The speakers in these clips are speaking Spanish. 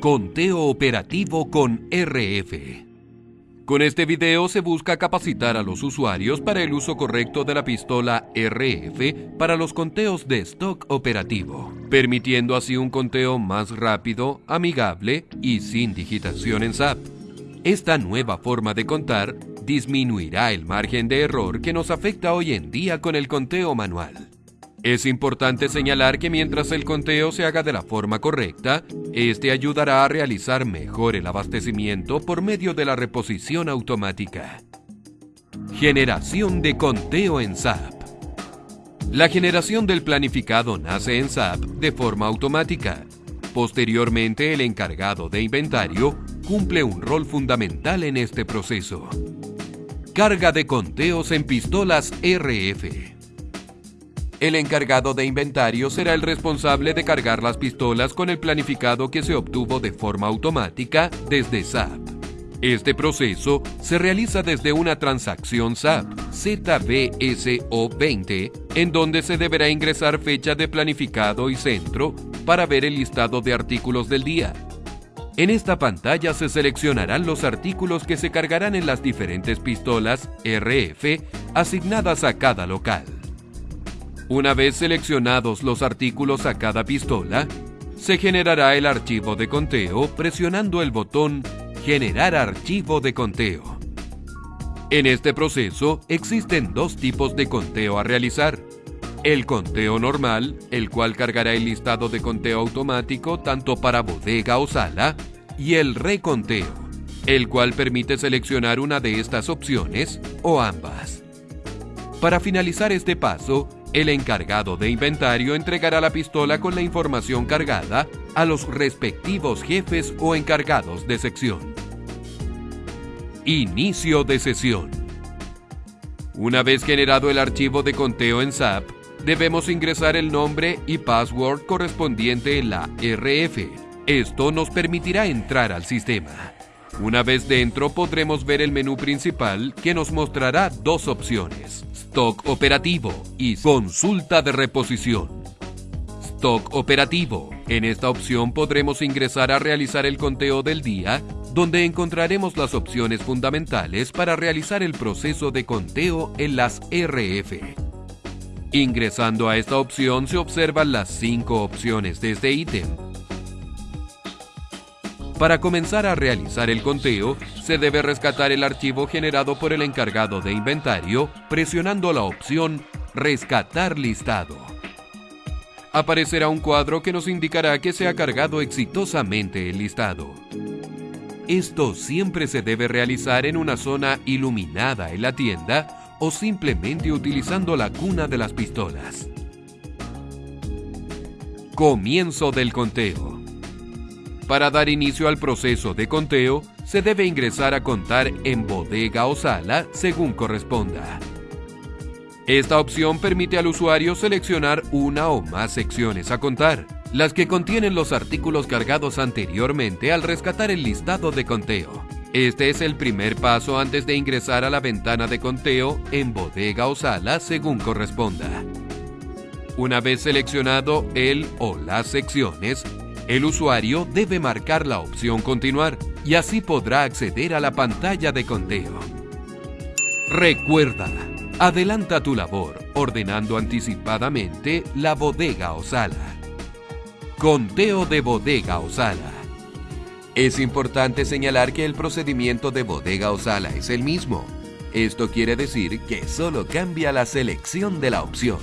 Conteo operativo con RF. Con este video se busca capacitar a los usuarios para el uso correcto de la pistola RF para los conteos de stock operativo, permitiendo así un conteo más rápido, amigable y sin digitación en SAP. Esta nueva forma de contar disminuirá el margen de error que nos afecta hoy en día con el conteo manual. Es importante señalar que mientras el conteo se haga de la forma correcta, este ayudará a realizar mejor el abastecimiento por medio de la reposición automática. Generación de conteo en SAP. La generación del planificado nace en SAP de forma automática. Posteriormente, el encargado de inventario cumple un rol fundamental en este proceso. Carga de conteos en pistolas RF. El encargado de inventario será el responsable de cargar las pistolas con el planificado que se obtuvo de forma automática desde SAP. Este proceso se realiza desde una transacción SAP ZBSO20, en donde se deberá ingresar fecha de planificado y centro para ver el listado de artículos del día. En esta pantalla se seleccionarán los artículos que se cargarán en las diferentes pistolas RF asignadas a cada local. Una vez seleccionados los artículos a cada pistola, se generará el archivo de conteo presionando el botón Generar archivo de conteo. En este proceso existen dos tipos de conteo a realizar. El conteo normal, el cual cargará el listado de conteo automático tanto para bodega o sala, y el reconteo, el cual permite seleccionar una de estas opciones o ambas. Para finalizar este paso, el encargado de inventario entregará la pistola con la información cargada a los respectivos jefes o encargados de sección. Inicio de sesión. Una vez generado el archivo de conteo en SAP, debemos ingresar el nombre y password correspondiente en la RF. Esto nos permitirá entrar al sistema. Una vez dentro podremos ver el menú principal que nos mostrará dos opciones Stock operativo y consulta de reposición. Stock operativo. En esta opción podremos ingresar a realizar el conteo del día, donde encontraremos las opciones fundamentales para realizar el proceso de conteo en las RF. Ingresando a esta opción se observan las cinco opciones de este ítem para comenzar a realizar el conteo, se debe rescatar el archivo generado por el encargado de inventario presionando la opción Rescatar listado. Aparecerá un cuadro que nos indicará que se ha cargado exitosamente el listado. Esto siempre se debe realizar en una zona iluminada en la tienda o simplemente utilizando la cuna de las pistolas. Comienzo del conteo. Para dar inicio al proceso de conteo, se debe ingresar a contar en bodega o sala según corresponda. Esta opción permite al usuario seleccionar una o más secciones a contar, las que contienen los artículos cargados anteriormente al rescatar el listado de conteo. Este es el primer paso antes de ingresar a la ventana de conteo en bodega o sala según corresponda. Una vez seleccionado el o las secciones, el usuario debe marcar la opción Continuar y así podrá acceder a la pantalla de conteo. Recuerda, adelanta tu labor ordenando anticipadamente la bodega o sala. Conteo de bodega o sala. Es importante señalar que el procedimiento de bodega o sala es el mismo. Esto quiere decir que solo cambia la selección de la opción.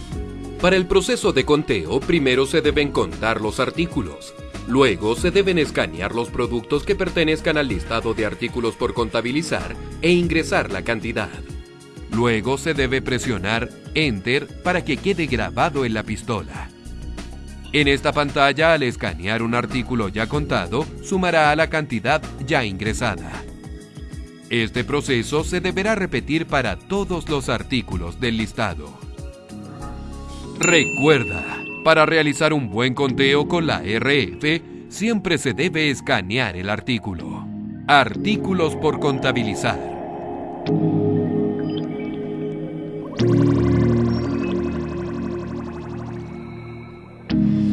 Para el proceso de conteo, primero se deben contar los artículos, Luego se deben escanear los productos que pertenezcan al listado de artículos por contabilizar e ingresar la cantidad. Luego se debe presionar Enter para que quede grabado en la pistola. En esta pantalla, al escanear un artículo ya contado, sumará a la cantidad ya ingresada. Este proceso se deberá repetir para todos los artículos del listado. Recuerda, para realizar un buen conteo con la RF, siempre se debe escanear el artículo. Artículos por contabilizar.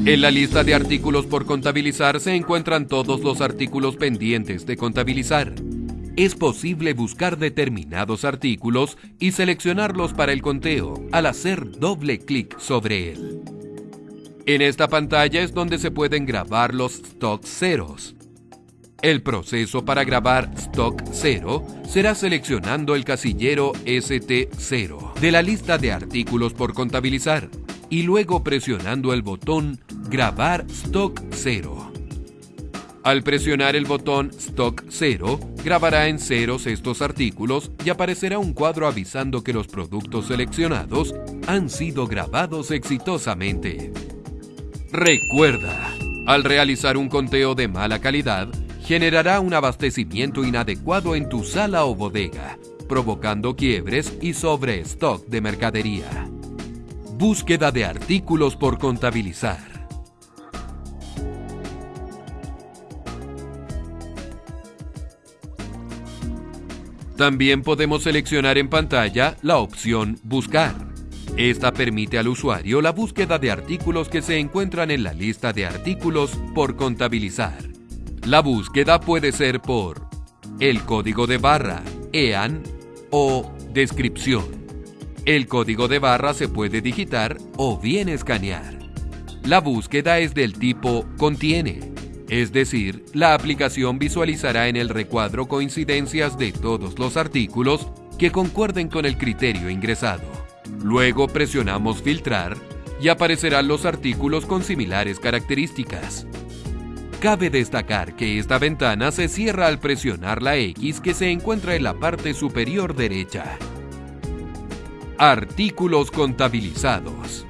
En la lista de artículos por contabilizar se encuentran todos los artículos pendientes de contabilizar. Es posible buscar determinados artículos y seleccionarlos para el conteo al hacer doble clic sobre él. En esta pantalla es donde se pueden grabar los stock ceros. El proceso para grabar stock 0 será seleccionando el casillero ST0 de la lista de artículos por contabilizar y luego presionando el botón Grabar Stock 0. Al presionar el botón Stock 0, grabará en ceros estos artículos y aparecerá un cuadro avisando que los productos seleccionados han sido grabados exitosamente. Recuerda, al realizar un conteo de mala calidad, generará un abastecimiento inadecuado en tu sala o bodega, provocando quiebres y sobrestock de mercadería. Búsqueda de artículos por contabilizar. También podemos seleccionar en pantalla la opción Buscar. Esta permite al usuario la búsqueda de artículos que se encuentran en la lista de artículos por contabilizar. La búsqueda puede ser por el código de barra, EAN o descripción. El código de barra se puede digitar o bien escanear. La búsqueda es del tipo contiene, es decir, la aplicación visualizará en el recuadro coincidencias de todos los artículos que concuerden con el criterio ingresado. Luego presionamos filtrar y aparecerán los artículos con similares características. Cabe destacar que esta ventana se cierra al presionar la X que se encuentra en la parte superior derecha. Artículos contabilizados.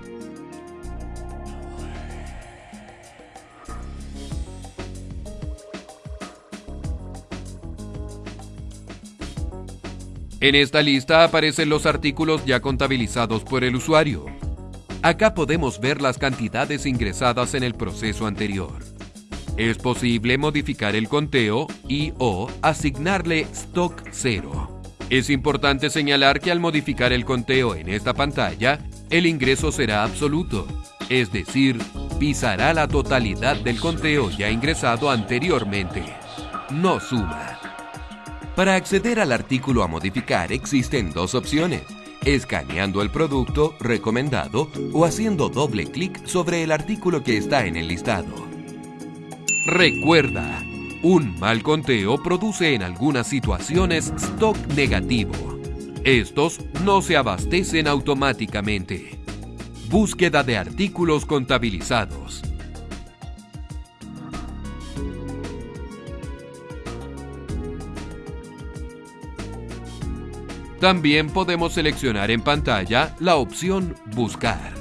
En esta lista aparecen los artículos ya contabilizados por el usuario. Acá podemos ver las cantidades ingresadas en el proceso anterior. Es posible modificar el conteo y o asignarle stock 0. Es importante señalar que al modificar el conteo en esta pantalla, el ingreso será absoluto, es decir, pisará la totalidad del conteo ya ingresado anteriormente. No suma. Para acceder al artículo a modificar existen dos opciones, escaneando el producto recomendado o haciendo doble clic sobre el artículo que está en el listado. Recuerda, un mal conteo produce en algunas situaciones stock negativo. Estos no se abastecen automáticamente. Búsqueda de artículos contabilizados. También podemos seleccionar en pantalla la opción Buscar.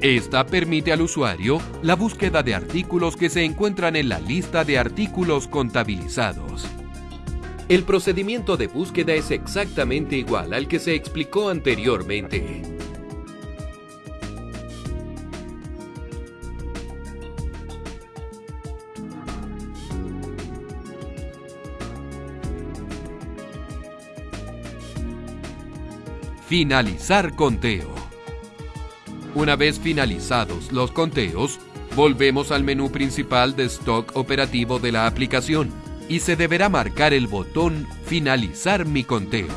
Esta permite al usuario la búsqueda de artículos que se encuentran en la lista de artículos contabilizados. El procedimiento de búsqueda es exactamente igual al que se explicó anteriormente. Finalizar conteo. Una vez finalizados los conteos, volvemos al menú principal de stock operativo de la aplicación y se deberá marcar el botón Finalizar mi conteo.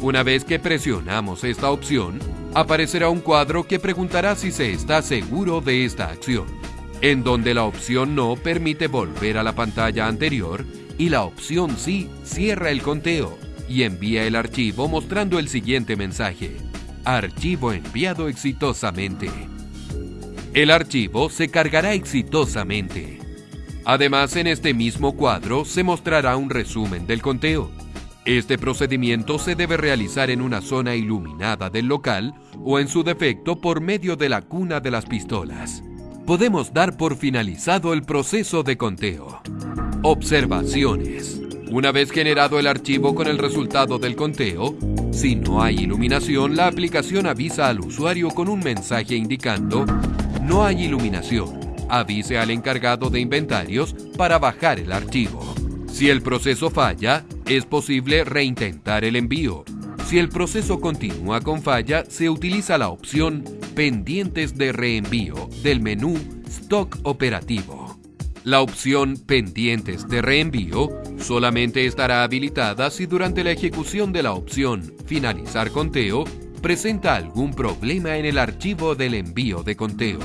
Una vez que presionamos esta opción, aparecerá un cuadro que preguntará si se está seguro de esta acción, en donde la opción no permite volver a la pantalla anterior y la opción sí cierra el conteo y envía el archivo mostrando el siguiente mensaje. Archivo enviado exitosamente. El archivo se cargará exitosamente. Además, en este mismo cuadro se mostrará un resumen del conteo. Este procedimiento se debe realizar en una zona iluminada del local o en su defecto por medio de la cuna de las pistolas. Podemos dar por finalizado el proceso de conteo. Observaciones. Una vez generado el archivo con el resultado del conteo, si no hay iluminación, la aplicación avisa al usuario con un mensaje indicando no hay iluminación. Avise al encargado de inventarios para bajar el archivo. Si el proceso falla, es posible reintentar el envío. Si el proceso continúa con falla, se utiliza la opción Pendientes de reenvío del menú stock operativo. La opción pendientes de reenvío solamente estará habilitada si durante la ejecución de la opción finalizar conteo presenta algún problema en el archivo del envío de conteo.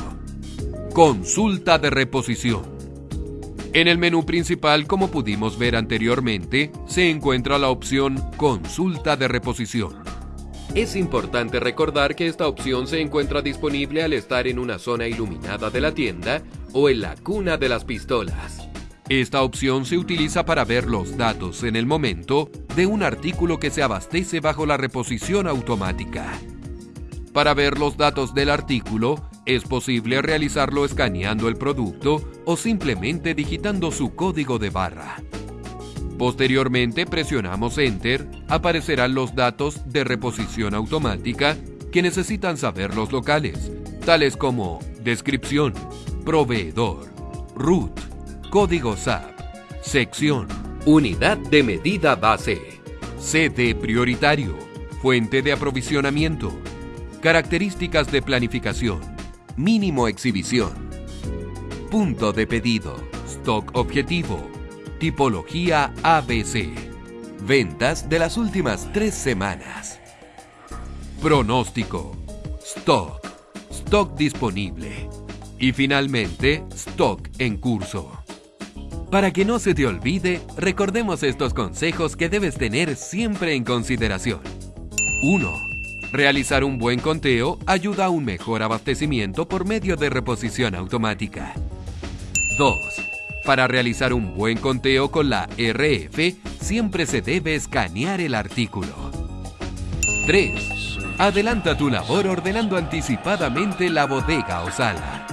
Consulta de reposición. En el menú principal, como pudimos ver anteriormente, se encuentra la opción Consulta de reposición. Es importante recordar que esta opción se encuentra disponible al estar en una zona iluminada de la tienda o en la cuna de las pistolas. Esta opción se utiliza para ver los datos en el momento de un artículo que se abastece bajo la reposición automática. Para ver los datos del artículo, es posible realizarlo escaneando el producto o simplemente digitando su código de barra. Posteriormente presionamos Enter, aparecerán los datos de reposición automática que necesitan saber los locales, tales como descripción, proveedor, root, código SAP, sección, unidad de medida base, CD prioritario, fuente de aprovisionamiento, características de planificación, mínimo exhibición, punto de pedido, stock objetivo, tipología ABC, ventas de las últimas tres semanas, pronóstico, stock, stock disponible. Y finalmente stock en curso. Para que no se te olvide, recordemos estos consejos que debes tener siempre en consideración. 1 Realizar un buen conteo ayuda a un mejor abastecimiento por medio de reposición automática. 2. Para realizar un buen conteo con la RF, siempre se debe escanear el artículo. 3. Adelanta tu labor ordenando anticipadamente la bodega o sala.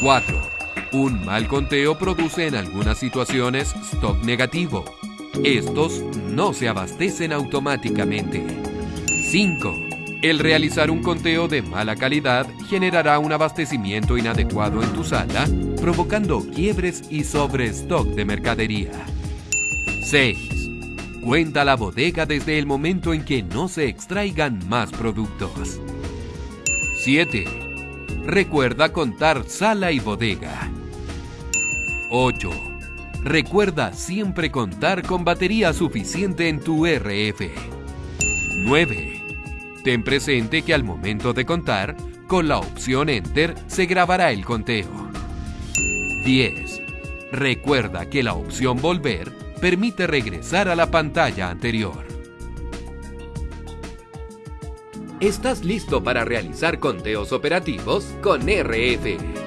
4. Un mal conteo produce en algunas situaciones stock negativo. Estos no se abastecen automáticamente. 5. El realizar un conteo de mala calidad generará un abastecimiento inadecuado en tu sala, provocando quiebres y sobrestock de mercadería. 6. Cuenta la bodega desde el momento en que no se extraigan más productos. 7. Recuerda contar sala y bodega. 8. Recuerda siempre contar con batería suficiente en tu RF. 9. Ten presente que al momento de contar, con la opción Enter se grabará el conteo. 10. Recuerda que la opción Volver permite regresar a la pantalla anterior. ¿Estás listo para realizar conteos operativos con RF?